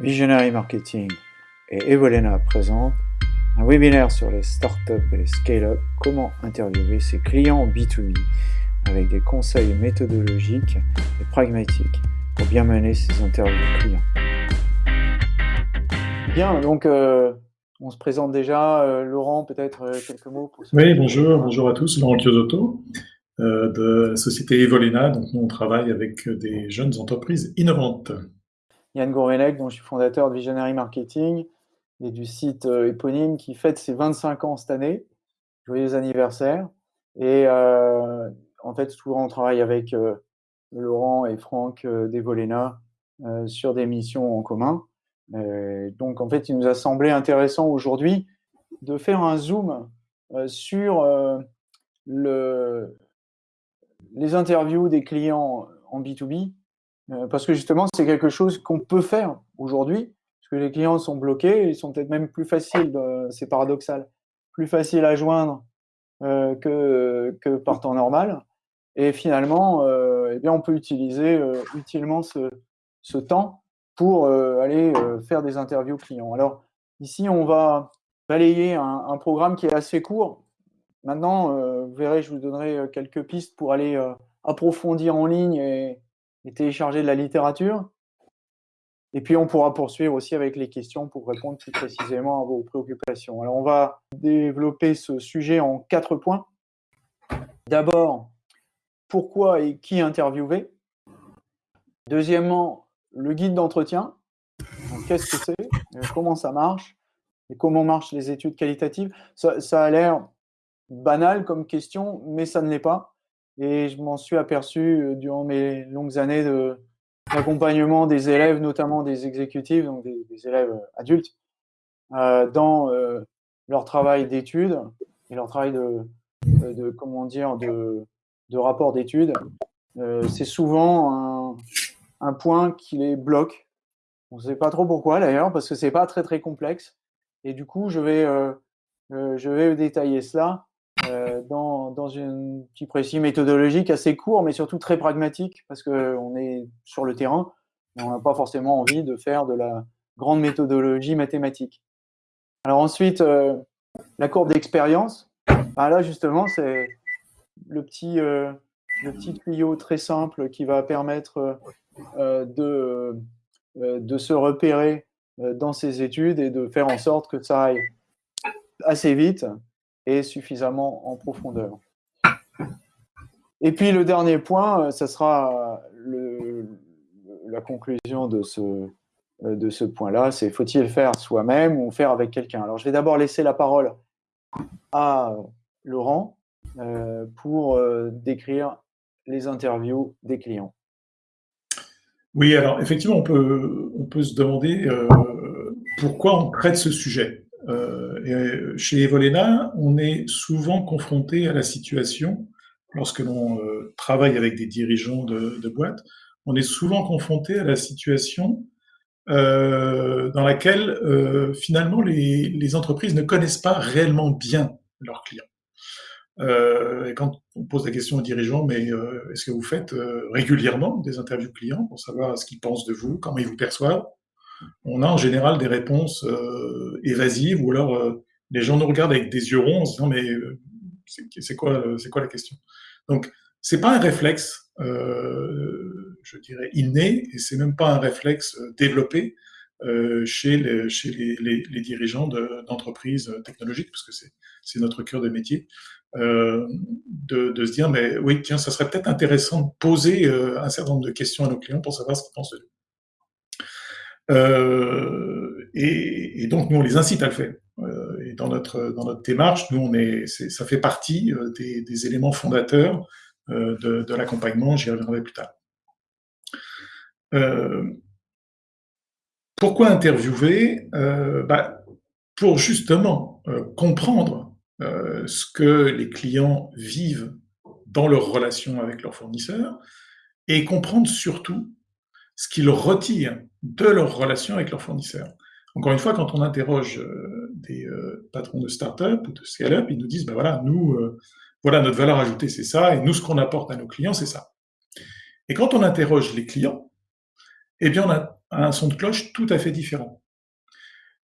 Visionary Marketing et Evolena présentent un webinaire sur les startups et les scale-up, comment interviewer ses clients B2B avec des conseils méthodologiques et pragmatiques pour bien mener ses interviews clients. Bien, donc euh, on se présente déjà. Euh, Laurent, peut-être euh, quelques mots pour Oui, bonjour, bonjour à tous. Laurent Chiosotto de la société Evolena. Donc nous, on travaille avec des jeunes entreprises innovantes. Yann Gourvenec, dont je suis fondateur de Visionary Marketing et du site euh, éponyme qui fête ses 25 ans cette année. Joyeux anniversaire. Et euh, en fait, souvent, on travaille avec euh, Laurent et Franck d'Evolena sur des missions en commun. donc, en fait, il nous a semblé intéressant aujourd'hui de faire un zoom sur le, les interviews des clients en B2B euh, parce que justement, c'est quelque chose qu'on peut faire aujourd'hui, parce que les clients sont bloqués, ils sont peut-être même plus faciles, c'est paradoxal, plus faciles à joindre euh, que, que par temps normal. Et finalement, euh, eh bien, on peut utiliser utilement ce, ce, temps pour aller faire des interviews clients. Alors ici, on va balayer un, un programme qui est assez court. Maintenant, vous verrez, je vous donnerai quelques pistes pour aller approfondir en ligne et, et télécharger de la littérature. Et puis, on pourra poursuivre aussi avec les questions pour répondre plus précisément à vos préoccupations. Alors, on va développer ce sujet en quatre points. D'abord, pourquoi et qui interviewer? Deuxièmement, le guide d'entretien. Qu'est-ce que c'est? Euh, Comment ça marche? Et comment marchent les études qualitatives? Ça, ça a l'air banal comme question, mais ça ne l'est pas. Et je m'en suis aperçu euh, durant mes longues années d'accompagnement des élèves, notamment des exécutifs, donc des, élèves euh, adultes, euh, dans leur travail d'études et leur travail de, comment dire, de, rapport d'études. c'est souvent un, point qui les bloque. On ne sait pas trop pourquoi d'ailleurs, parce que c'est pas très très complexe. Et du coup, je vais, je vais détailler cela dans, dans une petit précis méthodologique assez court, mais surtout très pragmatique, parce qu'on est sur le terrain, et on n'a pas forcément envie de faire de la grande méthodologie mathématique. Alors ensuite, euh, la courbe d'expérience. Ben là, justement, c'est le petit, euh, le petit tuyau très simple qui va permettre de, de se repérer dans ses études et de faire en sorte que ça aille assez vite et suffisamment en profondeur. Et puis le dernier point, ce euh, sera le, la conclusion de ce, euh, de ce point-là, c'est faut-il faire soi-même ou faire avec quelqu'un? Alors je vais d'abord laisser la parole à Laurent euh, pour décrire les interviews des clients. Oui, alors effectivement, on peut, on peut se demander pourquoi on traite ce sujet. Euh, et chez Evolena, on est souvent confronté à la situation, lorsque l'on euh, travaille avec des dirigeants de, boîtes, on est souvent confronté à la situation euh, dans laquelle euh, finalement les, entreprises ne connaissent pas réellement bien leurs clients. Et quand on pose la question aux dirigeants, mais est-ce que vous faites régulièrement des interviews clients pour savoir ce qu'ils pensent de vous, comment ils vous perçoivent? On a en général des réponses évasives ou alors les gens nous regardent avec des yeux ronds en se disant mais c'est quoi, c'est quoi la question? Donc c'est pas un réflexe, je dirais inné, et c'est même pas un réflexe développé chez, les, chez les, dirigeants d'entreprises technologiques, parce que c'est notre cœur de métier. de, de, se dire, mais oui, tiens, ça serait peut-être intéressant de poser un certain nombre de questions à nos clients pour savoir ce qu'ils pensent de nous. Euh, et, donc, nous, on les incite à le faire. Euh, et dans notre, dans notre démarche, nous, on est, ça fait partie euh, des, éléments fondateurs de, de l'accompagnement. J'y reviendrai plus tard. Pourquoi interviewer? Bah, Pour justement comprendre ce que les clients vivent dans leur relation avec leurs fournisseurs et comprendre surtout ce qu'ils retirent de leur relation avec leurs fournisseurs. Encore une fois, quand on interroge euh, des euh, patrons de start-up ou de scale-up, ils nous disent, ben voilà, nous, euh, voilà, notre valeur ajoutée, c'est ça, et nous, ce qu'on apporte à nos clients, c'est ça. Et quand on interroge les clients, eh bien, on a un son de cloche tout à fait différent.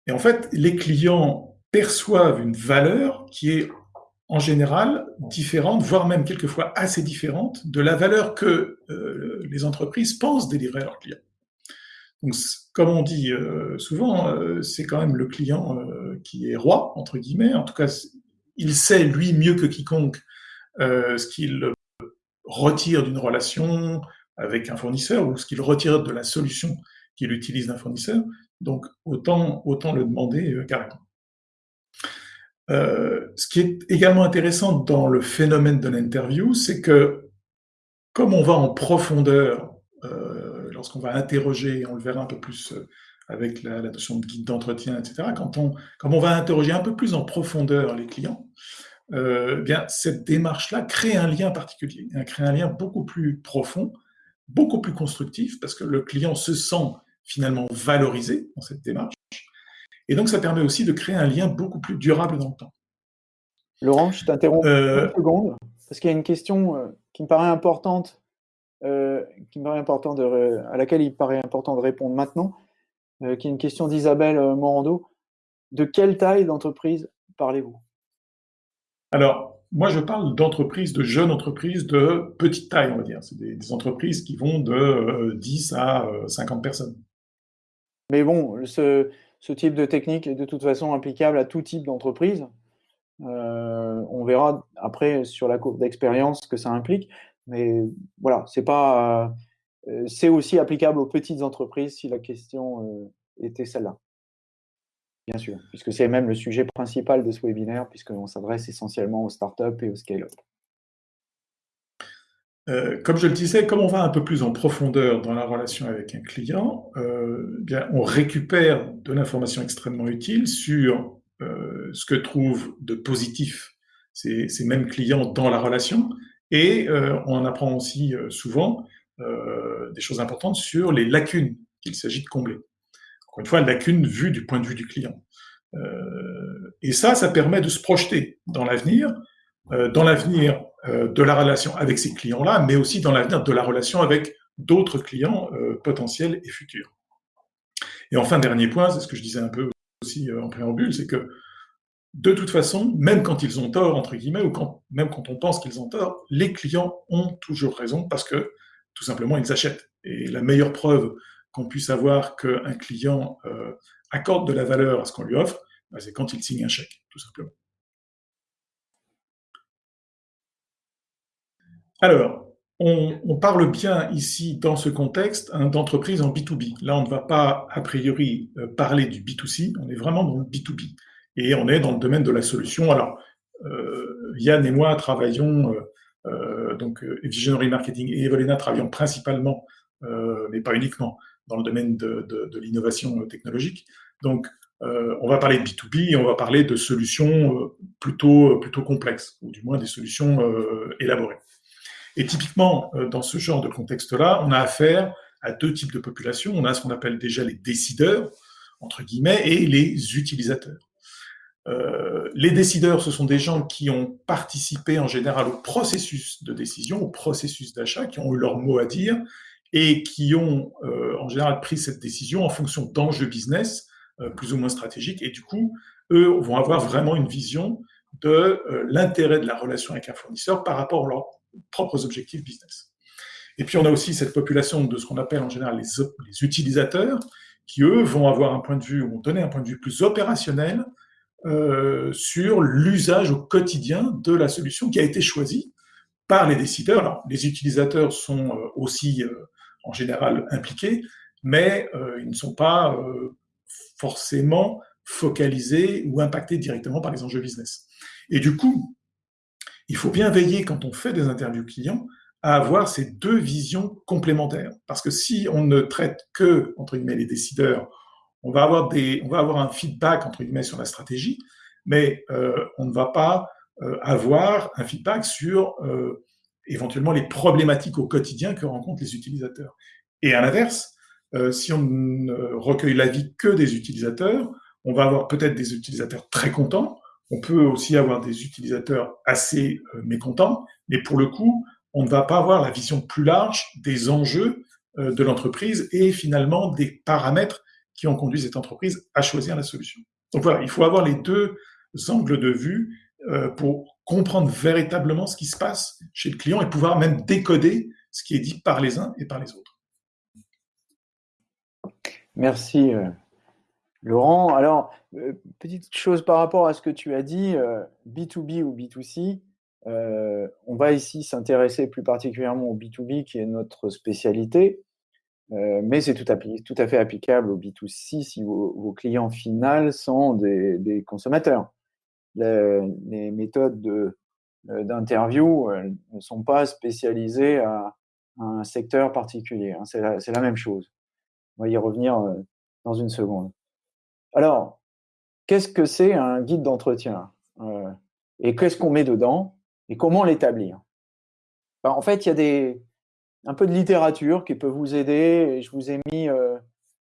Et en fait, les clients perçoivent une valeur qui est en général différente, voire même quelquefois assez différente de la valeur que euh, les entreprises pensent délivrer à leurs clients. Donc, comme on dit euh, souvent, euh, c'est quand même le client qui est roi, entre guillemets. En tout cas, il sait, lui, mieux que quiconque, ce qu'il retire d'une relation avec un fournisseur ou ce qu'il retire de la solution qu'il utilise d'un fournisseur. Donc, autant, autant le demander carrément. Euh, ce qui est également intéressant dans le phénomène de l'interview, c'est que comme on va en profondeur, euh, lorsqu'on va interroger, on le verra un peu plus euh, avec la, notion de guide d'entretien, etc., quand on, comme on va interroger un peu plus en profondeur les clients, bien cette démarche-là crée un lien particulier, crée un lien beaucoup plus profond, beaucoup plus constructif, parce que le client se sent finalement valorisé dans cette démarche, et donc, ça permet aussi de créer un lien beaucoup plus durable dans le temps. Laurent, je t'interromps euh... une seconde, parce qu'il y a une question euh, qui me paraît importante, euh, qui me paraît important de, à laquelle il paraît important de répondre maintenant, euh, qui est une question d'Isabelle Morando. De quelle taille d'entreprise parlez-vous? Alors, moi, je parle d'entreprises, de jeunes entreprises de petite taille, on va dire. C'est des, des, entreprises qui vont de 10 à 50 personnes. Mais bon, ce, ce type de technique est de toute façon applicable à tout type d'entreprise. Euh, on verra après sur la courbe d'expérience ce que ça implique, mais voilà, c'est pas, euh, c'est aussi applicable aux petites entreprises si la question euh, était celle-là. Bien sûr, puisque c'est même le sujet principal de ce webinaire, puisqu'on s'adresse essentiellement aux startups et aux scale-up. Euh, comme je le disais, comme on va un peu plus en profondeur dans la relation avec un client, euh, bien, on récupère de l'information extrêmement utile sur euh, ce que trouvent de positif ces, ces, mêmes clients dans la relation, et on en apprend aussi souvent des choses importantes sur les lacunes qu'il s'agit de combler. Encore une fois, lacunes vues du point de vue du client. et ça, ça permet de se projeter dans l'avenir, dans l'avenir euh, de la relation avec ces clients-là, mais aussi dans l'avenir de la relation avec d'autres clients euh, potentiels et futurs. Et enfin, dernier point, c'est ce que je disais un peu aussi euh, en préambule, c'est que de toute façon, même quand ils ont tort, entre guillemets, ou quand, même quand on pense qu'ils ont tort, les clients ont toujours raison parce que tout simplement, ils achètent. Et la meilleure preuve qu'on puisse avoir qu'un client accorde de la valeur à ce qu'on lui offre, bah, c'est quand il signe un chèque, tout simplement. Alors, on, parle bien ici, dans ce contexte, hein, d'entreprise en B2B. Là, on ne va pas, a priori, euh, parler du B2C, on est vraiment dans le B2B. Et on est dans le domaine de la solution. Alors, euh, Yann et moi travaillons, euh, donc Visionary Marketing et Evolena travaillons principalement, mais pas uniquement, dans le domaine de, de l'innovation technologique. Donc, on va parler de B2B et on va parler de solutions plutôt, plutôt complexes, ou du moins des solutions élaborées. Et typiquement, euh, dans ce genre de contexte-là, on a affaire à deux types de populations. On a ce qu'on appelle déjà les décideurs, entre guillemets, et les utilisateurs. Euh, les décideurs, ce sont des gens qui ont participé en général au processus de décision, au processus d'achat, qui ont eu leur mot à dire et qui ont euh, en général pris cette décision en fonction d'enjeux business plus ou moins stratégiques. Et du coup, eux vont avoir vraiment une vision de l'intérêt de la relation avec un fournisseur par rapport à leur propres objectifs business. Et puis on a aussi cette population de ce qu'on appelle en général les, utilisateurs, qui eux vont avoir un point de vue, vont donner un point de vue plus opérationnel euh, sur l'usage au quotidien de la solution qui a été choisie par les décideurs. Les utilisateurs sont euh, aussi euh, en général impliqués, mais ils ne sont pas forcément focalisés ou impactés directement par les enjeux business. Et du coup, il faut bien veiller quand on fait des interviews clients à avoir ces deux visions complémentaires. Parce que si on ne traite que, entre guillemets, les décideurs, on va avoir, des, on va avoir un feedback, entre guillemets, sur la stratégie, mais euh, on ne va pas euh, avoir un feedback sur euh, éventuellement les problématiques au quotidien que rencontrent les utilisateurs. Et à l'inverse, euh, si on ne recueille l'avis que des utilisateurs, on va avoir peut-être des utilisateurs très contents, on peut aussi avoir des utilisateurs assez euh, mécontents, mais pour le coup, on ne va pas avoir la vision plus large des enjeux de l'entreprise et finalement des paramètres qui ont conduit cette entreprise à choisir la solution. Donc voilà, il faut avoir les deux angles de vue pour comprendre véritablement ce qui se passe chez le client et pouvoir même décoder ce qui est dit par les uns et par les autres. Merci, Laurent. Alors, petite chose par rapport à ce que tu as dit, B2B ou B2C, on va ici s'intéresser plus particulièrement au B2B qui est notre spécialité, mais c'est tout, à fait applicable au B2C si vos, clients finaux sont des, consommateurs. Les, méthodes d'interview ne sont pas spécialisées à, un secteur particulier. Hein. C'est la, même chose. On va y revenir dans une seconde. Alors, qu'est-ce que c'est un guide d'entretien Et qu'est-ce qu'on met dedans et comment l'établir ben, En fait, il y a des, un peu de littérature qui peut vous aider. je vous ai mis euh,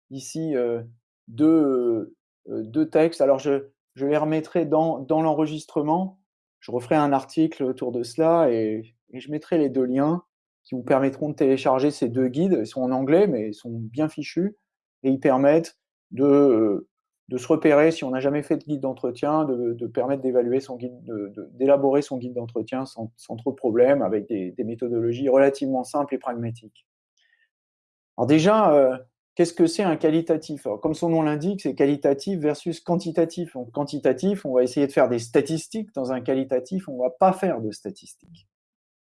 ici euh, deux, euh, textes. Alors, je, les remettrai dans, dans l'enregistrement. Je referai un article autour de cela et, et, je mettrai les deux liens qui vous permettront de télécharger ces deux guides. Ils sont en anglais, mais ils sont bien fichus et ils permettent de de se repérer si on n'a jamais fait de guide d'entretien, de, permettre d'évaluer son guide, d'élaborer son guide d'entretien sans, trop de problèmes, avec des, méthodologies relativement simples et pragmatiques. Alors déjà, euh, qu'est-ce que c'est un qualitatif? Comme son nom l'indique, c'est qualitatif versus quantitatif. Quantitatif, on va essayer de faire des statistiques. Dans un qualitatif, on ne va pas faire de statistiques.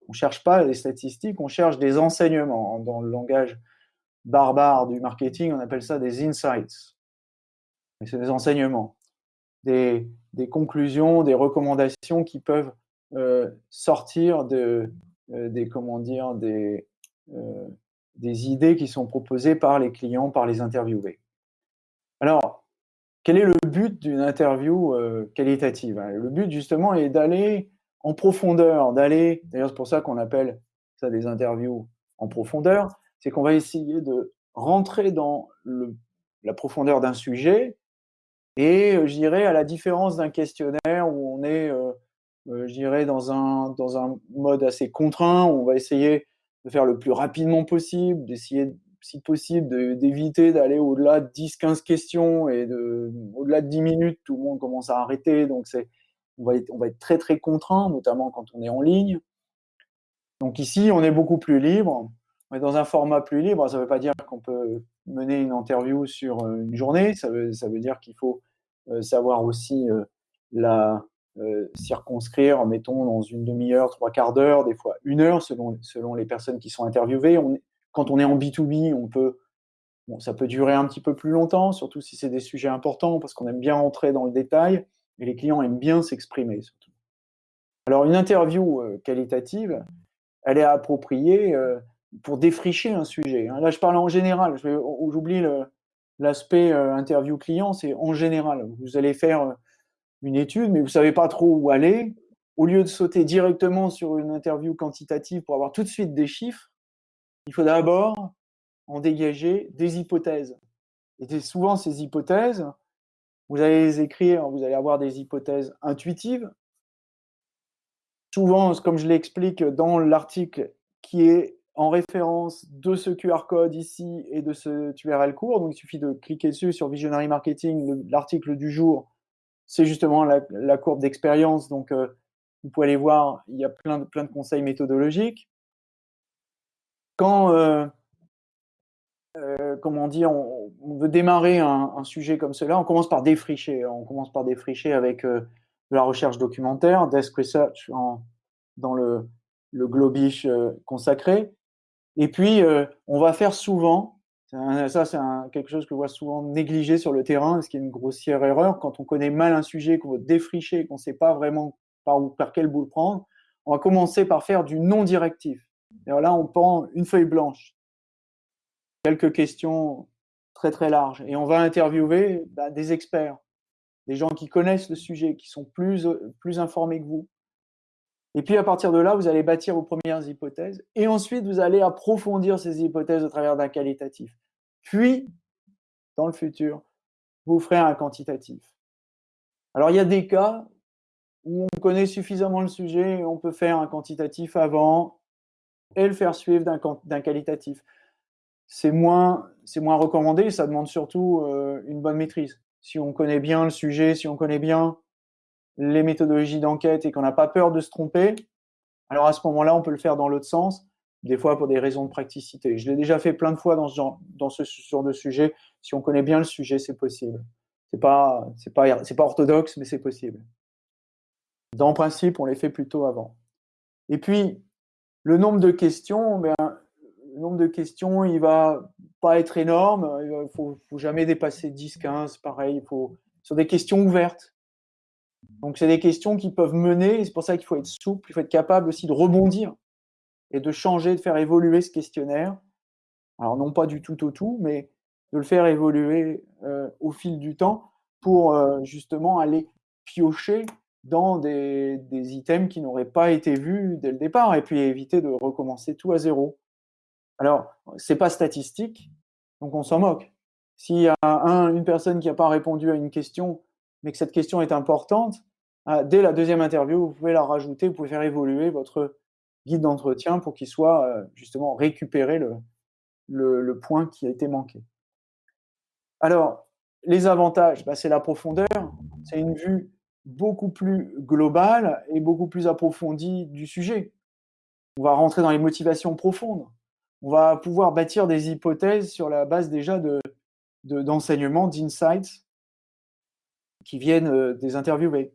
On ne cherche pas des statistiques, on cherche des enseignements. Dans le langage barbare du marketing, on appelle ça des insights c'est des enseignements, des, conclusions, des recommandations qui peuvent euh, sortir de, euh, des, comment dire, euh, des idées qui sont proposées par les clients, par les interviewés. Alors, quel est le but d'une interview qualitative Le but, justement, est d'aller en profondeur, d'aller, d'ailleurs, c'est pour ça qu'on appelle ça des interviews en profondeur, c'est qu'on va essayer de rentrer dans la profondeur d'un sujet et je dirais, à la différence d'un questionnaire où on est, je dirais, dans un, dans un mode assez contraint, où on va essayer de faire le plus rapidement possible, d'essayer, si possible, d'éviter d'aller au-delà de 10-15 questions et de, au-delà de 10 minutes, tout le monde commence à arrêter. Donc, on, va on va être très, très contraint, notamment quand on est en ligne. Donc, ici, on est beaucoup plus libre. Est dans un format plus libre. Ça ne veut pas dire qu'on peut mener une interview sur une journée. Ça veut, dire qu'il faut euh, savoir aussi euh, la euh, circonscrire, mettons, dans une demi-heure, trois quarts d'heure, des fois une heure, selon, les personnes qui sont interviewées. Quand on est en B2B, on peut, bon, ça peut durer un petit peu plus longtemps, surtout si c'est des sujets importants, parce qu'on aime bien rentrer dans le détail, et les clients aiment bien s'exprimer, surtout. Alors, une interview qualitative, elle est appropriée pour défricher un sujet. Hein. Là, je parle en général, j'oublie l'aspect euh, interview client, c'est en général, vous allez faire euh, une étude, mais vous ne savez pas trop où aller. Au lieu de sauter directement sur une interview quantitative pour avoir tout de suite des chiffres, il faut d'abord en dégager des hypothèses. Et souvent, ces hypothèses, vous allez les écrire, vous allez avoir des hypothèses intuitives. Souvent, comme je l'explique dans l'article qui est en référence de ce QR code ici et de ce URL court. Donc, il suffit de cliquer dessus sur Visionary Marketing. L'article du jour, c'est justement la, courbe d'expérience. Donc, euh, vous pouvez aller voir, il y a plein de, conseils méthodologiques. Quand, euh, euh, comment dire, on, veut démarrer un, sujet comme cela, on commence par défricher. On commence par défricher avec la recherche documentaire, Desk Research dans le globish consacré. Et puis, euh, on va faire souvent, ça c'est quelque chose que je vois souvent négligé sur le terrain, ce qui est une grossière erreur, quand on connaît mal un sujet, qu'on veut défricher, qu'on ne sait pas vraiment par, où, par quel bout le prendre, on va commencer par faire du non directif. Et là, on prend une feuille blanche, quelques questions très très larges, et on va interviewer bah, des experts, des gens qui connaissent le sujet, qui sont plus, plus informés que vous, et puis à partir de là, vous allez bâtir vos premières hypothèses et ensuite vous allez approfondir ces hypothèses au travers d'un qualitatif. Puis, dans le futur, vous ferez un quantitatif. Alors il y a des cas où on connaît suffisamment le sujet et on peut faire un quantitatif avant et le faire suivre d'un qualitatif. c'est moins, moins recommandé. Ça demande surtout euh, une bonne maîtrise. Si on connaît bien le sujet, si on connaît bien les méthodologies d'enquête et qu'on n'a pas peur de se tromper, alors à ce moment-là, on peut le faire dans l'autre sens, des fois pour des raisons de praticité. Je l'ai déjà fait plein de fois dans ce genre, de sujet. Si on connaît bien le sujet, c'est possible. C'est pas, pas, pas orthodoxe, mais c'est possible. Dans principe, on les fait plutôt avant. Et puis, le nombre de questions, ben, le nombre de questions, il va pas être énorme. Il faut, faut jamais dépasser 10, 15, pareil. Il faut, sur des questions ouvertes. Donc, c'est des questions qui peuvent mener, c'est pour ça qu'il faut être souple, il faut être capable aussi de rebondir et de changer, de faire évoluer ce questionnaire. Alors, non pas du tout au tout, mais de le faire évoluer euh, au fil du temps pour euh, justement aller piocher dans des, des items qui n'auraient pas été vus dès le départ et puis éviter de recommencer tout à zéro. Alors, c'est pas statistique, donc on s'en moque. S'il y a un, une personne qui n'a pas répondu à une question mais que cette question est importante, ah, dès la deuxième interview, vous pouvez la rajouter, vous pouvez faire évoluer votre guide d'entretien pour qu'il soit euh, justement récupéré le, le, point qui a été manqué. Alors, les avantages, bah, c'est la profondeur, c'est une vue beaucoup plus globale et beaucoup plus approfondie du sujet. On va rentrer dans les motivations profondes. On va pouvoir bâtir des hypothèses sur la base déjà d'enseignements, de, d'insights qui viennent euh, des interviewés.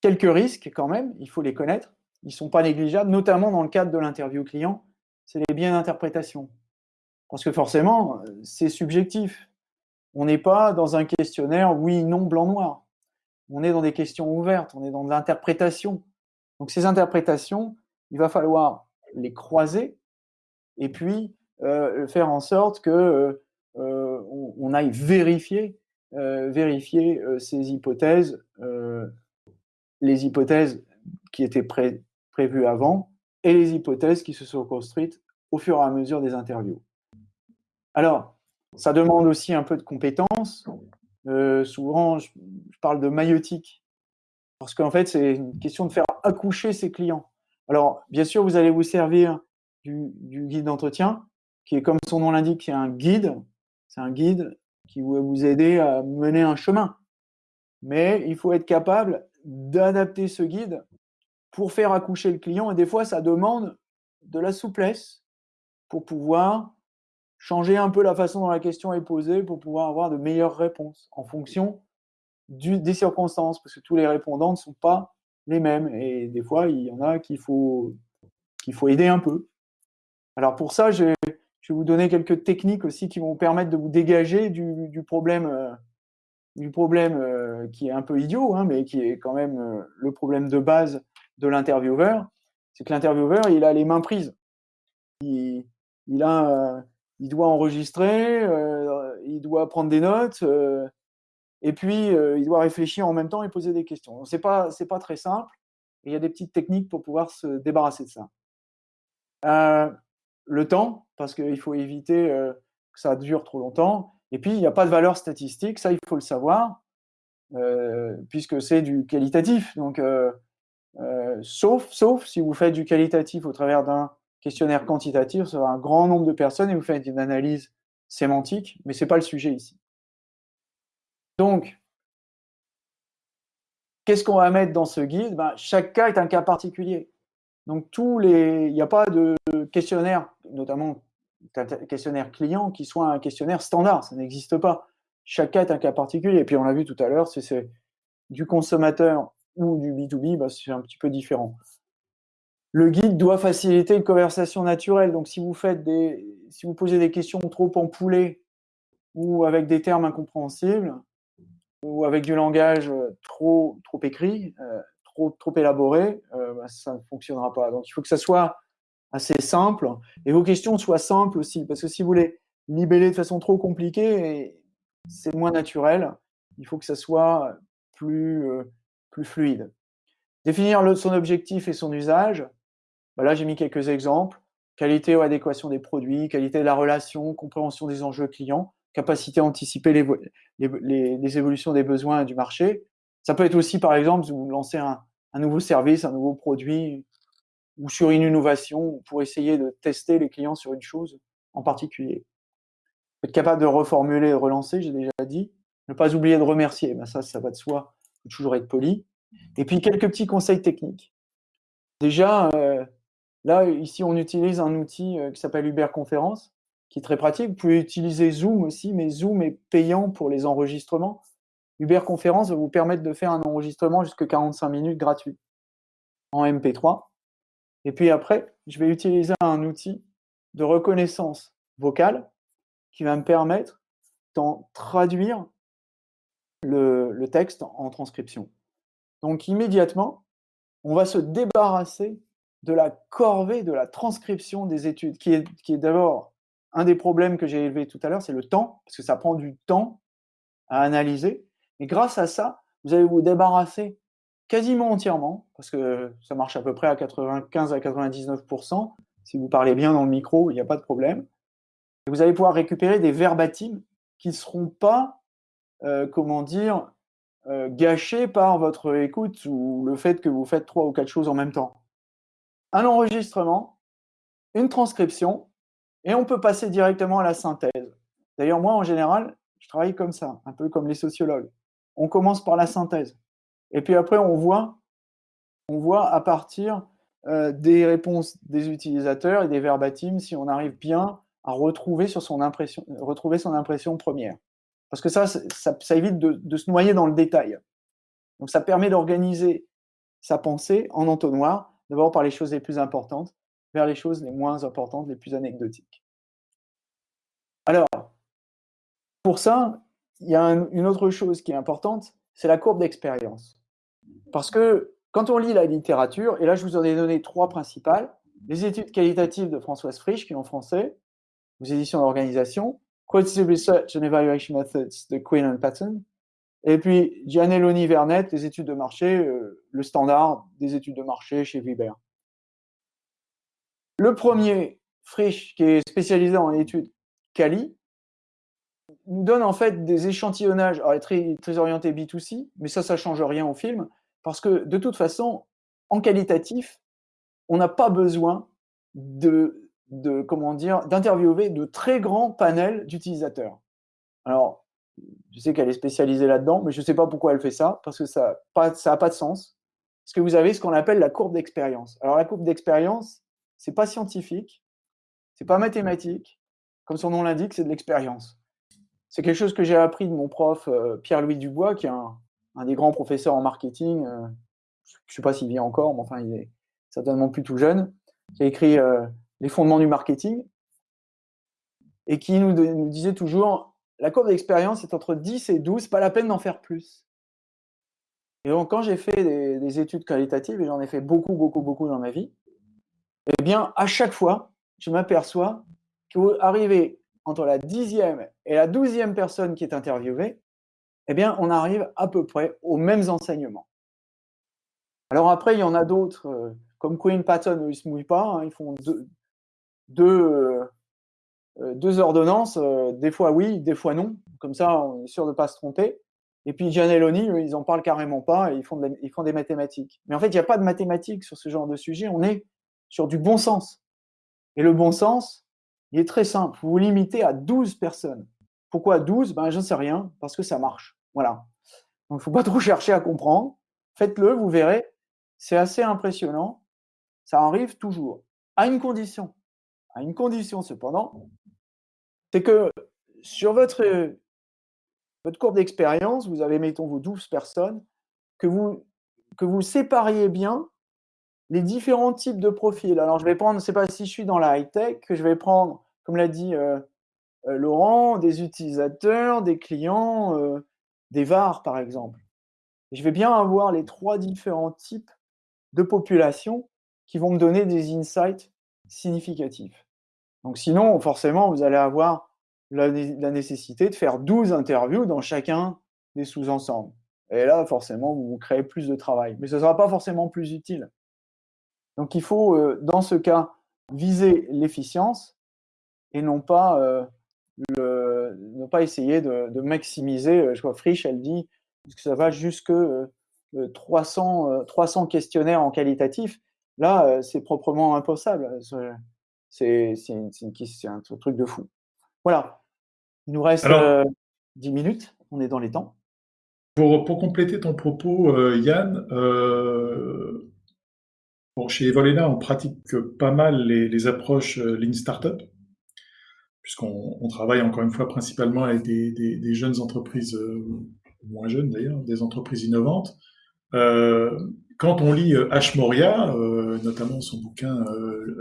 Quelques risques quand même, il faut les connaître, ils ne sont pas négligeables, notamment dans le cadre de l'interview client, c'est les biens d'interprétation. Parce que forcément, c'est subjectif. On n'est pas dans un questionnaire oui, non, blanc, noir. On est dans des questions ouvertes, on est dans de l'interprétation. Donc ces interprétations, il va falloir les croiser et puis euh, faire en sorte que euh, aille vérifier euh, vérifier euh, ces hypothèses, euh, les hypothèses qui étaient prévues avant et les hypothèses qui se sont construites au fur et à mesure des interviews. Alors, ça demande aussi un peu de compétences. souvent, je, parle de maïotique, parce qu'en fait, c'est une question de faire accoucher ses clients. Alors, bien sûr, vous allez vous servir du, guide d'entretien, qui est comme son nom l'indique, c'est un guide. C'est un guide qui va vous aider à mener un chemin. Mais il faut être capable d'adapter ce guide pour faire accoucher le client. Et des fois, ça demande de la souplesse pour pouvoir changer un peu la façon dont la question est posée pour pouvoir avoir de meilleures réponses en fonction des circonstances, parce que tous les répondants ne sont pas les mêmes. Et des fois, il y en a qu'il faut, qu'il faut aider un peu. Alors pour ça, j'ai vous donner quelques techniques aussi qui vont vous permettre de vous dégager du, problème, euh, du problème euh, qui est un peu idiot, hein, mais qui est quand même euh, le problème de base de l'intervieweur. C'est que l'intervieweur, il a les mains prises. Il, il, a, il doit enregistrer, il doit prendre des notes, et puis il doit réfléchir en même temps et poser des questions. C'est pas, c'est pas très simple. il y a des petites techniques pour pouvoir se débarrasser de ça le temps, parce qu'il faut éviter euh, que ça dure trop longtemps. Et puis, il n'y a pas de valeur statistique, ça, il faut le savoir, euh, puisque c'est du qualitatif. Donc, euh, sauf, sauf si vous faites du qualitatif au travers d'un questionnaire quantitatif sur un grand nombre de personnes et vous faites une analyse sémantique, mais ce n'est pas le sujet ici. Donc, qu'est-ce qu'on va mettre dans ce guide? Ben, Chaque cas est un cas particulier. Donc, tous les, il n'y a pas de questionnaire, notamment questionnaire client, qui soit un questionnaire standard. Ça n'existe pas. Chaque cas est un cas particulier. Et puis, on l'a vu tout à l'heure, c'est du consommateur ou du B2B, bah, c'est un petit peu différent. Le guide doit faciliter une conversation naturelle. Donc, si vous faites des, si vous posez des questions trop empoulées ou avec des termes incompréhensibles ou avec du langage trop, trop écrit, euh, trop, élaboré, euh, bah, ça ne fonctionnera pas. Donc, il faut que ça soit assez simple et vos questions soient simples aussi, parce que si vous voulez libeller de façon trop compliquée, c'est moins naturel. Il faut que ça soit plus, euh, plus fluide. Définir son objectif et son usage. Bah, là, j'ai mis quelques exemples. Qualité ou adéquation des produits, qualité de la relation, compréhension des enjeux clients, capacité à anticiper les, les, les évolutions des besoins du marché, ça peut être aussi, par exemple, vous lancez un, nouveau service, un nouveau produit, ou sur une innovation, pour essayer de tester les clients sur une chose. en particulier. Être capable de reformuler, relancer, j'ai déjà dit. Ne pas oublier de remercier, ben ça, ça va de soi. Il faut toujours être poli. Et puis, quelques petits conseils techniques. Déjà, euh, là, ici, on utilise un outil euh, qui s'appelle Uber Conférence, qui est très pratique. Vous pouvez utiliser Zoom aussi, mais Zoom est payant pour les enregistrements. Uber Conférence va vous permettre de faire un enregistrement jusqu'à 45 minutes gratuit en MP3. Et puis après, je vais utiliser un outil de reconnaissance vocale qui va me permettre d'en traduire le, texte en transcription. Donc immédiatement, on va se débarrasser de la corvée de la transcription des études, qui est, qui est d'abord un des problèmes que j'ai élevé tout à l'heure, c'est le temps, parce que ça prend du temps à analyser. Et grâce à ça, vous allez vous débarrasser quasiment entièrement, parce que ça marche à peu près à 95 à 99%. Si vous parlez bien dans le micro, il n'y a pas de problème. Et vous allez pouvoir récupérer des verbatims qui ne seront pas, euh, comment dire, euh, gâchés par votre écoute ou le fait que vous faites trois ou quatre choses en même temps. Un enregistrement, une transcription, et on peut passer directement à la synthèse. D'ailleurs, moi, en général, je travaille comme ça, un peu comme les sociologues. On commence par la synthèse. Et puis après, on voit, à partir euh, des réponses des utilisateurs et des verbatims si on arrive bien à retrouver, son, impression, retrouver son impression première. Parce que ça, ça, évite de, se noyer dans le détail. Donc ça permet d'organiser sa pensée en entonnoir, d'abord par les choses les plus importantes, vers les choses les moins importantes, les plus anecdotiques. Alors, pour ça, il y a une autre chose qui est importante, c'est la courbe d'expérience. Parce que quand on lit la littérature, et là je vous en ai donné trois principales, les études qualitatives de Françoise Frisch, qui est en français, aux éditions d'organisation, Qualitative Research and Evaluation Methods de Quinn and Patton, et puis Gianelloni Vernet, les études de marché, euh, le standard des études de marché chez Viber. Le premier, Frisch, qui est spécialisé en études quali, nous donne en fait des échantillonnages, alors très, très orientés B2C, mais ça, ça ne change rien au film, parce que de toute façon, en qualitatif, on n'a pas besoin de, de comment dire, d'interviewer de très grands panels d'utilisateurs. Alors, je sais qu'elle est spécialisée là-dedans, mais je ne sais pas pourquoi elle fait ça, parce que ça n'a pas de sens. Parce que vous avez ce qu'on appelle la courbe d'expérience. Alors, la courbe d'expérience, c'est pas scientifique, c'est pas mathématique, comme son nom l'indique, c'est de l'expérience. C'est quelque chose que j'ai appris de mon prof euh, Pierre-Louis Dubois, qui est un, des grands professeurs en marketing, euh, je ne sais pas s'il vit encore, mais enfin, il est certainement plus tout jeune, qui a écrit euh, Les fondements du marketing, et qui nous, disait toujours la courbe d'expérience est entre 10 et 12, pas la peine d'en faire plus. Et donc, quand j'ai fait des, études qualitatives, et j'en ai fait beaucoup, beaucoup, beaucoup dans ma vie, eh bien, à chaque fois, je m'aperçois qu'arriver entre la dixième et la douzième personne qui est interviewée, eh bien, on arrive à peu près aux mêmes enseignements. Alors après, il y en a d'autres, euh, comme Queen Patton, ils ne se mouillent pas, hein, ils font deux, euh, deux, ordonnances, euh, des fois oui, des fois non, comme ça on est sûr de ne pas se tromper. Et puis Gianelloni, ils n'en parlent carrément pas ils font, ils font des mathématiques. Mais en fait, il n'y a pas de mathématiques sur ce genre de sujet, on est sur du bon sens. Et le bon sens, il est très simple, vous vous limitez à 12 personnes. Pourquoi 12 ben, Je ne sais rien, parce que ça marche. Voilà. Il ne faut pas trop chercher à comprendre. Faites-le, vous verrez. C'est assez impressionnant. Ça arrive toujours. À une condition. À une condition, cependant, c'est que sur votre, votre courbe d'expérience, vous avez, mettons, vos 12 personnes, que vous sépariez bien les différents types de profils. Alors, je vais prendre, c'est pas si je suis dans la high-tech, je vais prendre, comme l'a dit euh, euh, Laurent, des utilisateurs, des clients, euh, des VAR, par exemple. je vais bien avoir les trois différents types de populations qui vont me donner des insights significatifs. Donc sinon, forcément, vous allez avoir la, nécessité de faire 12 interviews dans chacun des sous-ensembles. Et là, forcément, vous créez plus de travail. Mais ce ne sera pas forcément plus utile. Donc il faut, euh, dans ce cas, viser l'efficience et non pas euh, ne pas essayer de, maximiser. Euh, je vois Frisch, elle dit que ça va jusque 300, euh, 300 euh, questionnaires en qualitatif. Là, c'est proprement impossible. C'est un truc de fou. Voilà. Il nous reste Alors, 10 minutes. On est dans les temps. Pour, pour compléter ton propos, Yann, bon, chez Evolena, on pratique pas mal les, approches Lean Startup puisqu'on travaille encore une fois principalement avec des, jeunes entreprises, euh, moins jeunes d'ailleurs, des entreprises innovantes. Euh, quand on lit H. Euh, Moria, notamment son bouquin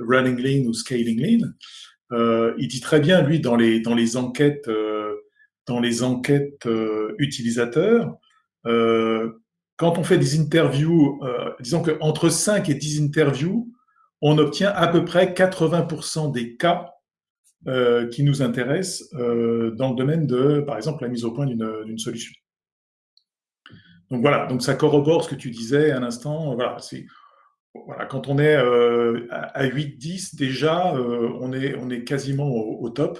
Running Lean ou Scaling Lean, il dit très bien, lui, dans les, dans les enquêtes, dans les enquêtes utilisateurs, quand on fait des interviews, disons qu'entre 5 et 10 interviews, on obtient à peu près 80% des cas euh, qui nous intéresse euh, dans le domaine de, par exemple, la mise au point d'une solution. Donc voilà, donc ça corrobore ce que tu disais à l'instant. Voilà, voilà, quand on est euh, à 8-10, déjà, on, est, on est quasiment au, top.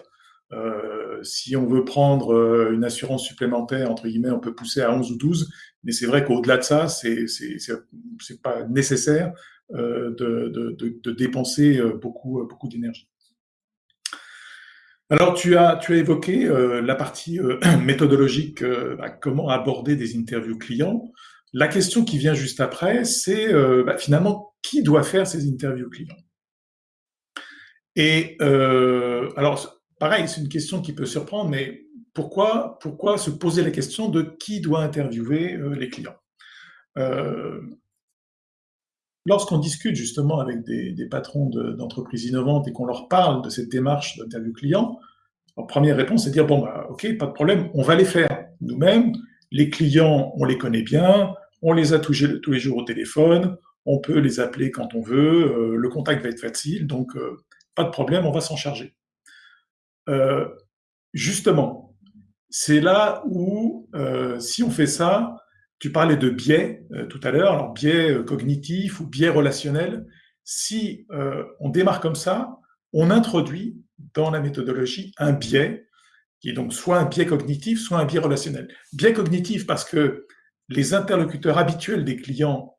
Si on veut prendre une assurance supplémentaire, entre guillemets, on peut pousser à 11 ou 12, mais c'est vrai qu'au-delà de ça, c'est c'est pas nécessaire de, de, de, dépenser beaucoup, beaucoup d'énergie. Alors, tu as, tu as évoqué euh, la partie euh, méthodologique, euh, bah, comment aborder des interviews clients. La question qui vient juste après, c'est bah, finalement qui doit faire ces interviews clients? Et alors, pareil, c'est une question qui peut surprendre, mais pourquoi, pourquoi se poser la question de qui doit interviewer les clients? Lorsqu'on discute justement avec des, patrons d'entreprises innovantes et qu'on leur parle de cette démarche d'interview client, la première réponse, c'est de dire, bon, bah, ok, pas de problème, on va les faire nous-mêmes. Les clients, on les connaît bien, on les a tous, tous les jours au téléphone, on peut les appeler quand on veut, euh, le contact va être facile, donc euh, pas de problème, on va s'en charger. Euh, justement, c'est là où, si on fait ça, tu parlais de biais euh, tout à l'heure, alors biais euh, cognitif ou biais relationnel. Si euh, on démarre comme ça, on introduit dans la méthodologie un biais qui est donc soit un biais cognitif, soit un biais relationnel. Biais cognitif parce que les interlocuteurs habituels des clients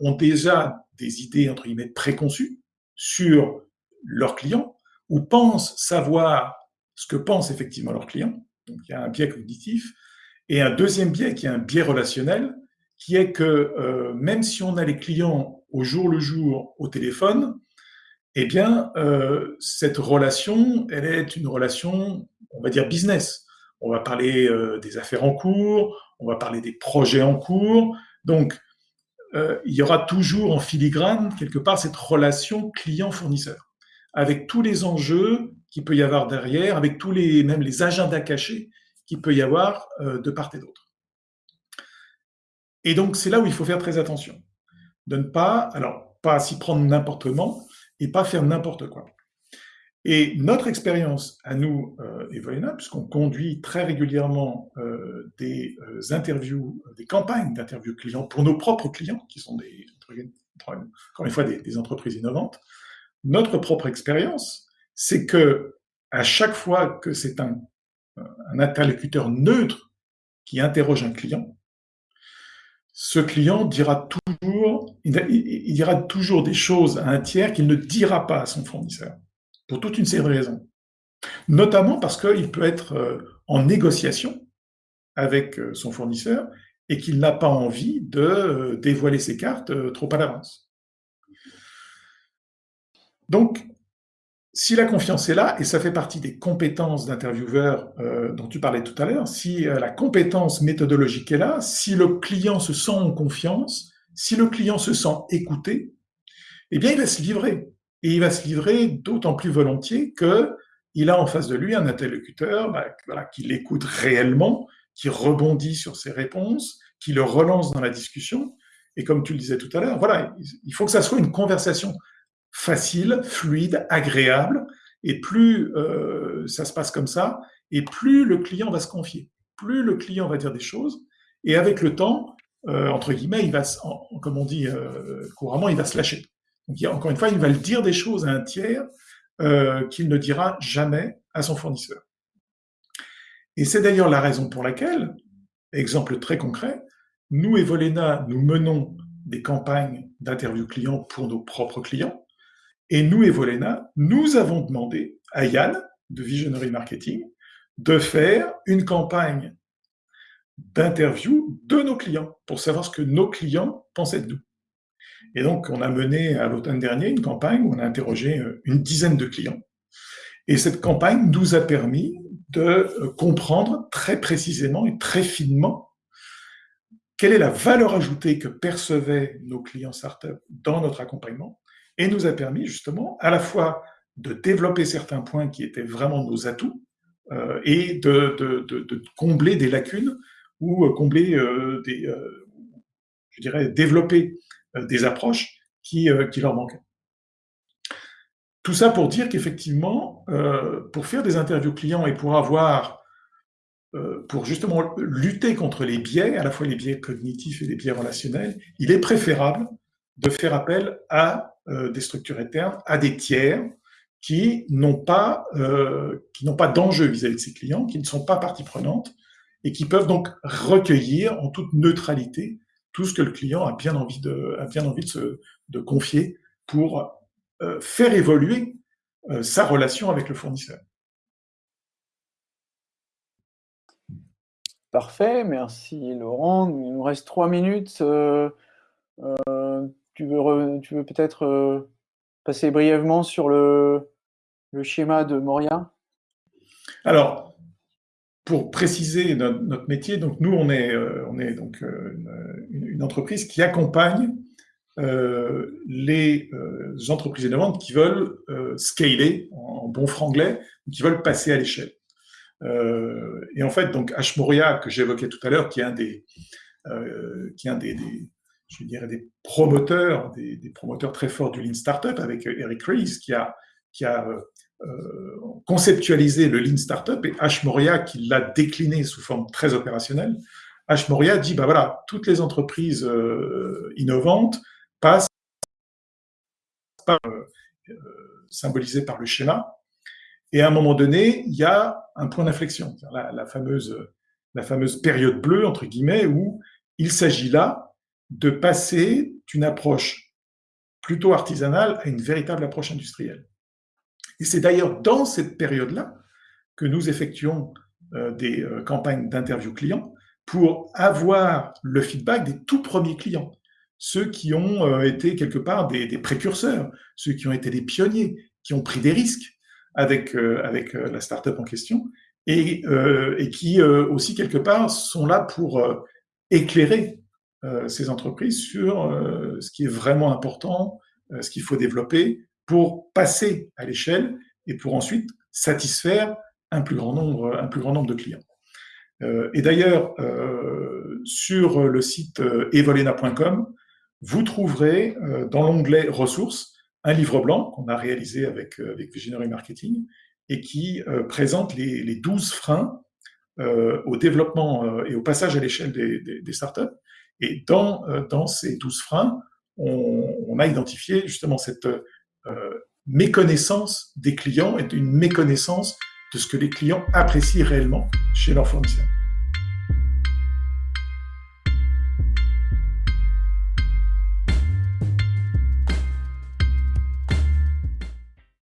ont déjà des idées entre guillemets préconçues sur leurs clients ou pensent savoir ce que pensent effectivement leurs clients. Donc il y a un biais cognitif. Et un deuxième biais qui est un biais relationnel, qui est que euh, même si on a les clients au jour le jour au téléphone, eh bien, euh, cette relation, elle est une relation, on va dire business. On va parler euh, des affaires en cours, on va parler des projets en cours. Donc, il y aura toujours en filigrane, quelque part, cette relation client-fournisseur, avec tous les enjeux qu'il peut y avoir derrière, avec tous les, même les agendas cachés qu'il peut y avoir euh, de part et d'autre. Et donc, c'est là où il faut faire très attention. De ne pas, alors, pas s'y prendre n'importe comment et pas faire n'importe quoi. Et notre expérience à nous, euh, puisqu'on conduit très régulièrement euh, des euh, interviews, des campagnes d'interviews clients pour nos propres clients, qui sont des, encore une fois des entreprises innovantes, notre propre expérience, c'est que à chaque fois que c'est un interlocuteur neutre qui interroge un client, ce client dira toujours, il, dira toujours des choses à un tiers qu'il ne dira pas à son fournisseur, pour toute une série de raisons. Notamment parce qu'il peut être euh, en négociation avec euh, son fournisseur et qu'il n'a pas envie de euh, dévoiler ses cartes trop à l'avance. Donc, si la confiance est là, et ça fait partie des compétences d'intervieweur euh, dont tu parlais tout à l'heure, si euh, la compétence méthodologique est là, si le client se sent en confiance, si le client se sent écouté, eh bien, il va se livrer. Et il va se livrer d'autant plus volontiers que il a en face de lui un interlocuteur bah, qui l'écoute réellement, qui rebondit sur ses réponses, qui le relance dans la discussion. Et comme tu le disais tout à l'heure, voilà, il faut que ça soit une conversation facile, fluide, agréable. Et plus euh, ça se passe comme ça, et plus le client va se confier, plus le client va dire des choses. Et avec le temps, euh, entre guillemets, il va, comme on dit euh, couramment, il va se lâcher. Donc, encore une fois, il va le dire des choses à un tiers qu'il ne dira jamais à son fournisseur. Et c'est d'ailleurs la raison pour laquelle, exemple très concret, nous, Evolena, nous menons des campagnes d'interview clients pour nos propres clients Et nous, Evolena, nous avons demandé à Yann, de Visionary Marketing, de faire une campagne d'interview de nos clients pour savoir ce que nos clients pensaient de nous. Et donc, on a mené à l'automne dernier une campagne où on a interrogé euh, une dizaine de clients. Et cette campagne nous a permis de euh, comprendre très précisément et très finement quelle est la valeur ajoutée que percevaient nos clients startups dans notre accompagnement et nous a permis justement à la fois de développer certains points qui étaient vraiment nos atouts euh, et de, combler des lacunes ou euh, combler euh, des, je dirais, développer des approches qui, qui leur manquaient. Tout ça pour dire qu'effectivement, pour faire des interviews clients et pour avoir pour justement lutter contre les biais, à la fois les biais cognitifs et les biais relationnels, il est préférable de faire appel à euh, des structures internes, à des tiers qui n'ont pas, euh, qui n'ont pas d'enjeu vis-à-vis de ces clients, qui ne sont pas partie prenante et qui peuvent donc recueillir en toute neutralité tout ce que le client a bien envie de, confier pour euh, faire évoluer sa relation avec le fournisseur. Parfait, merci Laurent. Il nous reste trois minutes. Tu veux, tu veux peut-être euh, passer brièvement sur le, le, schéma de Moria? Alors, pour préciser notre, métier, donc nous, on est, on est donc une, une entreprise qui accompagne euh, les euh, entreprises innovantes qui veulent euh, scaler en, bon franglais, qui veulent passer à l'échelle. Euh, et en fait, donc Ashmoria, que j'évoquais tout à l'heure, qui est un des, euh, qui est un des, je dirais des promoteurs, des, promoteurs très forts du Lean Startup, avec Eric Ries, qui a, a euh, conceptualisé le Lean Startup, et Ashmoria qui l'a décliné sous forme très opérationnelle. Ashmoria dit, bah voilà, toutes les entreprises euh, innovantes passent par, euh, symbolisées par le schéma, et à un moment donné, il y a un point d'inflexion, la fameuse période bleue, entre guillemets, où il s'agit là de passer d'une approche plutôt artisanale à une véritable approche industrielle. Et c'est d'ailleurs dans cette période-là que nous effectuons euh, des euh, campagnes d'interview clients pour avoir le feedback des tout premiers clients, ceux qui ont euh, été quelque part des, précurseurs, ceux qui ont été des pionniers, qui ont pris des risques avec, avec la startup en question et qui aussi quelque part sont là pour éclairer ces entreprises sur ce qui est vraiment important, ce qu'il faut développer pour passer à l'échelle et pour ensuite satisfaire un plus grand nombre, un plus grand nombre de clients. Euh, et d'ailleurs, euh, sur le site euh, evolena.com, vous trouverez dans l'onglet ressources un livre blanc qu'on a réalisé avec, avec Visionary Marketing et qui présente les, les 12 freins au développement et au passage à l'échelle des, startups. Et dans, dans ces 12 freins, on, a identifié justement cette méconnaissance des clients et une méconnaissance de ce que les clients apprécient réellement chez leurs fournisseurs.